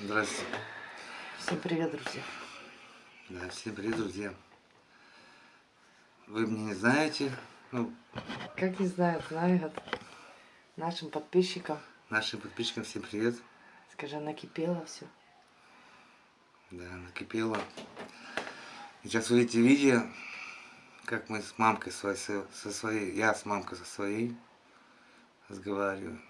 Здравствуйте. Всем привет, друзья. Да, всем привет, друзья. Вы меня не знаете, ну, Как не знают, знают. Нашим подписчикам. нашим подписчикам всем привет. Скажи, накипело все. Да, накипело. Сейчас вы видите видео, как мы с мамкой своей, со со своей, я с мамкой со своей разговариваю.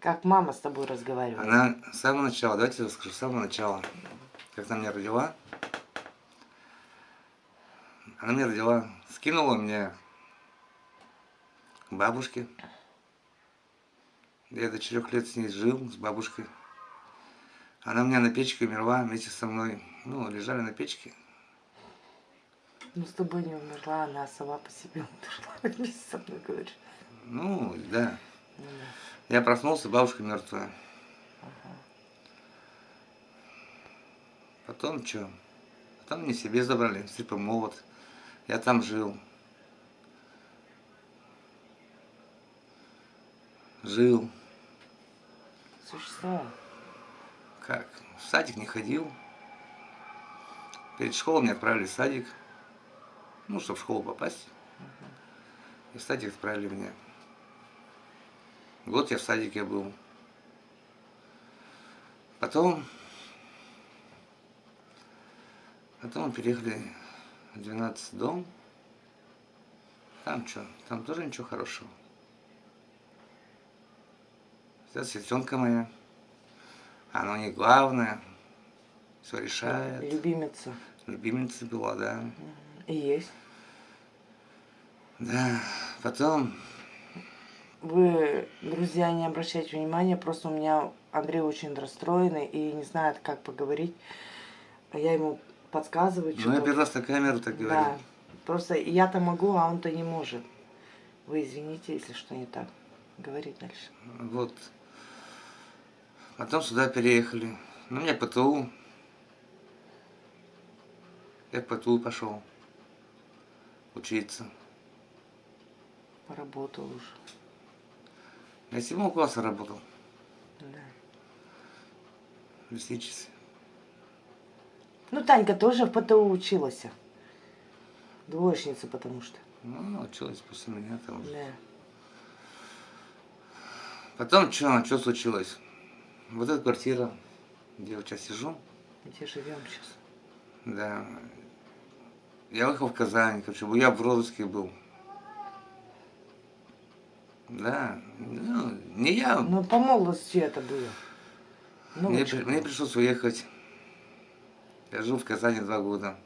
Как мама с тобой разговаривает. Она с самого начала, давайте я расскажу, с самого начала, как она меня родила. Она меня родила, скинула меня к бабушке. Я до четырех лет с ней жил, с бабушкой. Она у меня на печке умерла вместе со мной. Ну, лежали на печке. Ну, с тобой не умерла, она сама по себе умерла. Вместе со мной говоришь. Ну, да. Я проснулся, бабушка мертвая. Ага. Потом что? Потом мне себе забрали, в молот. Я там жил. Жил. Существовал. Как? В садик не ходил. Перед школой меня отправили в садик. Ну, чтобы в школу попасть. И в садик отправили меня. Год я в садике был. Потом... Потом переехали в 12 дом. Там что? Там тоже ничего хорошего. Сейчас сестренка моя. Она не главное. Все решает. Любимица. Любимица была, да. И есть. Да. Потом Вы, друзья, не обращайте внимания, просто у меня Андрей очень расстроенный и не знает, как поговорить. Я ему подсказываю, Ну, я первый раз на камеру так говорю. Да, просто я-то могу, а он-то не может. Вы извините, если что не так. Говори дальше. Вот. Потом сюда переехали. Ну, меня ПТУ. Я в ПТУ пошел учиться. Поработал уже. Я седьмого класса работал. Да. Лесничестве. Ну, Танька тоже в ПТУ училась. Двоечница, потому что. Ну, она училась после меня там. Да. Потом что, что случилось? Вот эта квартира, где я сейчас сижу, Где живем сейчас? да. Я выехал в Казань, короче, я в розыске был. Да, ну, не я, Ну, по молодости это было. Ну, Мне, при- мне пришлось уехать. Я жил в Казани два года.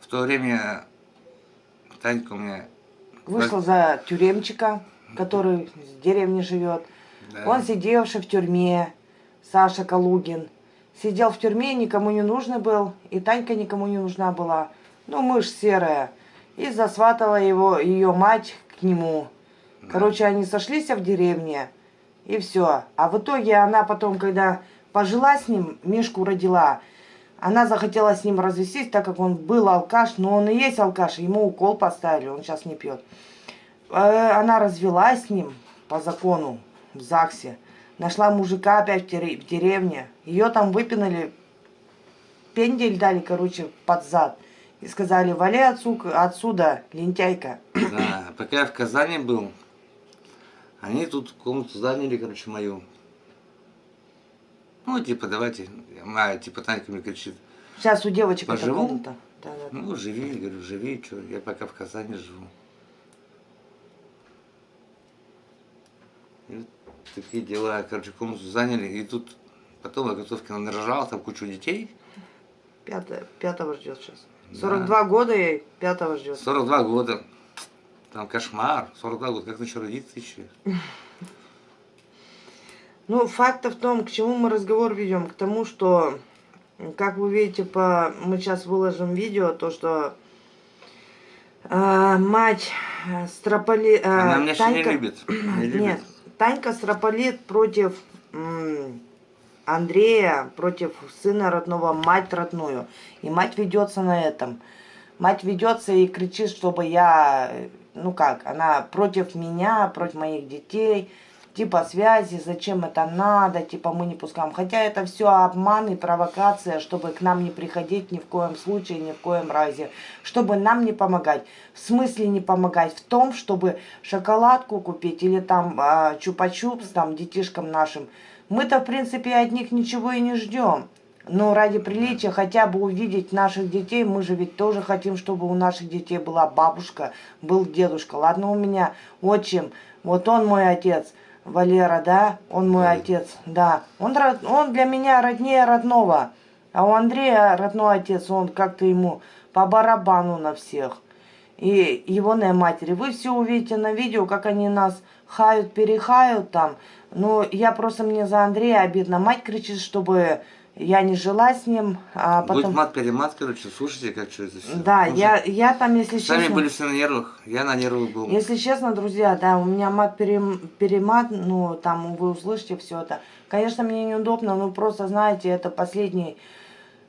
В то время Танька у меня... Вышла за тюремчика, который в деревне живет. да, Он сидевший в тюрьме, Саша Калугин. Сидел в тюрьме, никому не нужный был, и Танька никому не нужна была. Ну, мышь серая. И засватала его, ее мать к нему. Да. Короче, они сошлись в деревне, и все. А в итоге она потом, когда пожила с ним, Мишку родила, она захотела с ним развестись, так как он был алкаш, но он и есть алкаш, ему укол поставили, он сейчас не пьет. Э, Она развелась с ним по закону в ЗАГСе. Нашла мужика опять в дере- в деревне. Ее там выпинали, пендель дали, короче, под зад. И сказали, вали отсу- отсюда, лентяйка. Да, пока я в Казани был, они тут комнату заняли, короче, мою. Ну, типа, давайте, а, типа, Танька мне кричит, Сейчас у девочек эта Поживу? комната. Да, да, да. ну, живи, говорю, живи, что, я пока в Казани живу. И вот такие дела, короче, комнату заняли, и тут потом я готовки нарожал, там кучу детей, Пятое, пятого ждет сейчас. Да. 42 года ей, пятого ждет. 42 года. Там кошмар. 42 года. Как еще родиться еще? Ну, факт в том, к чему мы разговор ведем, к тому, что, как вы видите, по, мы сейчас выложим видео, то, что э, мать строполи... э, Она меня еще не Танька- любит. Не любит. Нет, Танька строполит против Андрея, против сына родного, мать родную. И мать ведется на этом. Мать ведется и кричит, чтобы я, э, ну как, она против меня, против моих детей, типа связи, зачем это надо, типа мы не пускаем. Хотя это все обман и провокация, чтобы к нам не приходить ни в коем случае, ни в коем разе, чтобы нам не помогать. В смысле не помогать? В том, чтобы шоколадку купить или там а, чупа-чупс там детишкам нашим. Мы-то, в принципе, от них ничего и не ждем. Но ради приличия хотя бы увидеть наших детей, мы же ведь тоже хотим, чтобы у наших детей была бабушка, был дедушка. Ладно, у меня отчим, вот он мой отец, Валера, да, он мой отец, да. Он, он для меня роднее родного, а у Андрея родной отец, он как-то ему по барабану на всех. И его на матери. Вы все увидите на видео, как они нас хают, перехают там. Но я просто мне за Андрея обидно. Мать кричит, чтобы я не жила с ним. А потом... Будет мат-перемат, короче, слушайте, как что это все. Да, я, я там, если Сами честно... были все на нервах, я на нервах был. Если честно, друзья, да, у меня мат-перемат, ну, там вы услышите все это. Конечно, мне неудобно, но просто, знаете, это последний...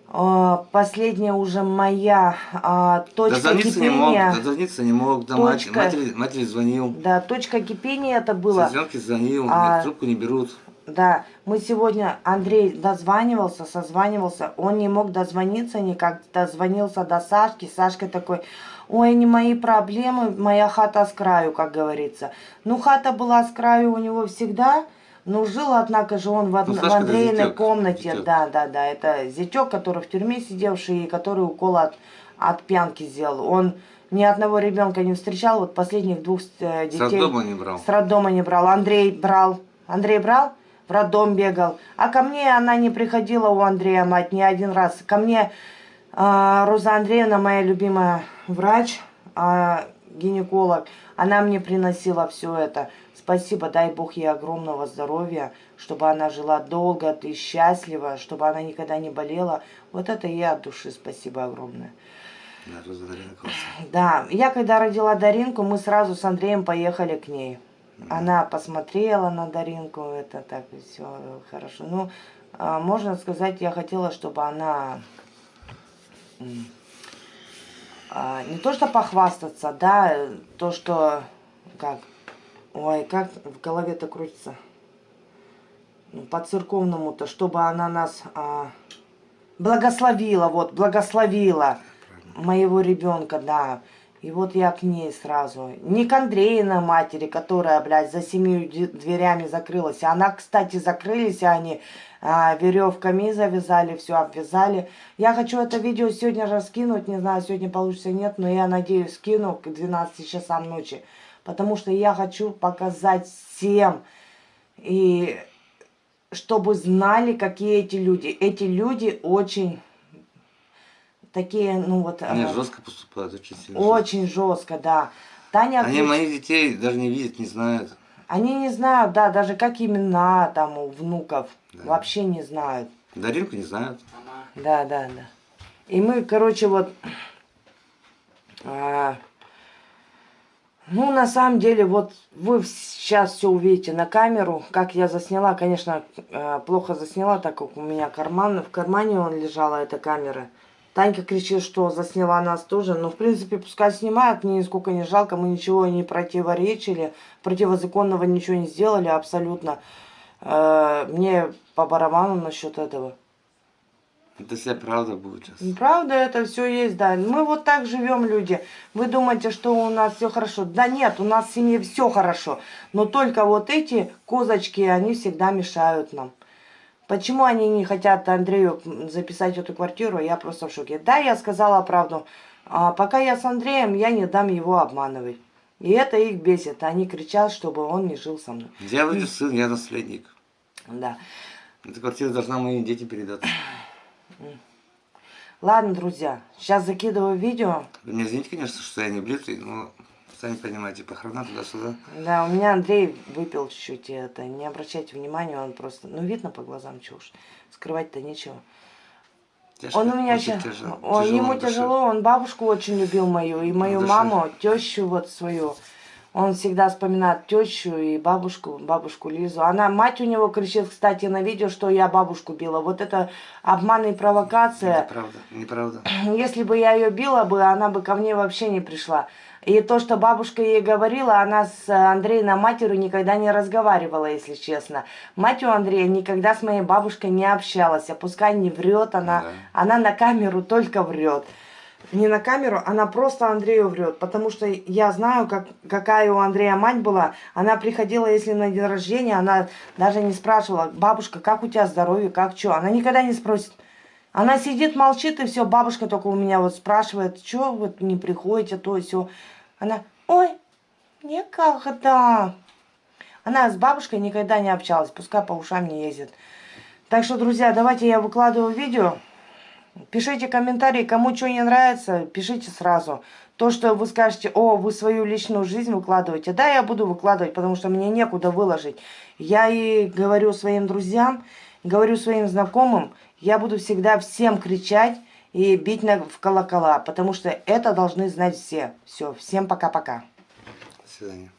Uh, последняя уже моя uh, точка дозвониться кипения. Не мог, дозвониться не мог, да, точка, матери, матери звонил. Да, точка кипения это было. Сестренки звонил, а, трубку не берут. Да, мы сегодня, Андрей дозванивался, созванивался, он не мог дозвониться никак, дозвонился до Сашки, Сашка такой, ой, не мои проблемы, моя хата с краю, как говорится. Ну, хата была с краю у него всегда, но жил, однако же, он в, ну, в Андрейной комнате, зятек. да, да, да, это зятек, который в тюрьме сидевший, и который укол от, от пьянки сделал. Он ни одного ребенка не встречал, вот последних двух э, детей. С роддома не брал. С роддома не брал. Андрей брал. Андрей брал? В роддом бегал. А ко мне она не приходила у Андрея, мать, ни один раз. Ко мне э, Роза Андреевна, моя любимая врач, э, гинеколог, она мне приносила все это. Спасибо, дай Бог ей огромного здоровья, чтобы она жила долго и счастливо, чтобы она никогда не болела. Вот это ей от души спасибо огромное. Да, Роза Дарина Да, я когда родила Даринку, мы сразу с Андреем поехали к ней. Она посмотрела на Даринку, это так все хорошо. Ну, а, можно сказать, я хотела, чтобы она а, не то что похвастаться, да, то что, как, ой, как в голове-то крутится, ну, по-церковному-то, чтобы она нас а, благословила, вот, благословила моего ребенка, да, и вот я к ней сразу. Не к Андреиной матери, которая, блядь, за семью дверями закрылась. Она, кстати, закрылись, они а, веревками завязали, все обвязали. Я хочу это видео сегодня раскинуть. Не знаю, сегодня получится нет, но я надеюсь, скину к 12 часам ночи. Потому что я хочу показать всем. И чтобы знали, какие эти люди. Эти люди очень такие, ну вот... Они э, жестко поступают, очень сильно. Очень жестко, да. Таня... Они отвеч... моих детей даже не видят, не знают. Они не знают, да, даже как имена там у внуков. Да. Вообще не знают. Даринку не знают. Да, да, да. И мы, короче, вот... А, ну, на самом деле, вот вы сейчас все увидите на камеру, как я засняла. Конечно, э, плохо засняла, так как у меня карман, в кармане он лежала эта камера. Танька кричит, что засняла нас тоже. Но, в принципе, пускай снимают, мне нисколько не жалко. Мы ничего не противоречили, противозаконного ничего не сделали абсолютно. Э, мне по барабану насчет этого. Это вся правда будет сейчас. Правда, это все есть, да. Мы вот так живем, люди. Вы думаете, что у нас все хорошо? Да нет, у нас в семье все хорошо. Но только вот эти козочки, они всегда мешают нам. Почему они не хотят Андрею записать эту квартиру, я просто в шоке. Да, я сказала правду. А пока я с Андреем, я не дам его обманывать. И это их бесит. Они кричат, чтобы он не жил со мной. Я вроде сын, я наследник. Да. Эта квартира должна моим детям передаться. Ладно, друзья, сейчас закидываю видео. Вы меня извините, конечно, что я не близкий, но Сами понимаете, похорона туда-сюда. Да, у меня Андрей выпил чуть-чуть это. Не обращайте внимания, он просто... Ну, видно по глазам, уж. Скрывать-то нечего. Тяжко, он у меня сейчас... Тяжело, он, ему тяжело, он бабушку очень любил мою, и мою маму, тещу вот свою. Он всегда вспоминает тещу и бабушку, бабушку Лизу. Она, мать у него кричит, кстати, на видео, что я бабушку била. Вот это обман и провокация. Это правда, неправда. Если бы я ее била бы, она бы ко мне вообще не пришла. И то, что бабушка ей говорила, она с Андреем матерью никогда не разговаривала, если честно. Мать у Андрея никогда с моей бабушкой не общалась. А пускай не врет, она, Да. она на камеру только врет. Не на камеру, она просто Андрею врет. Потому что я знаю, как, какая у Андрея мать была. Она приходила, если на день рождения, она даже не спрашивала, бабушка, как у тебя здоровье, как что. Она никогда не спросит. Она сидит, молчит, и все, бабушка только у меня вот спрашивает, что вот не приходите, то и все. Она, ой, никогда. Она с бабушкой никогда не общалась, пускай по ушам не ездит. Так что, друзья, давайте я выкладываю видео. Пишите комментарии, кому что не нравится, пишите сразу. То, что вы скажете, о, вы свою личную жизнь выкладываете. Да, я буду выкладывать, потому что мне некуда выложить. Я и говорю своим друзьям, говорю своим знакомым, я буду всегда всем кричать и бить на, в колокола, потому что это должны знать все. Все, всем пока-пока. До свидания.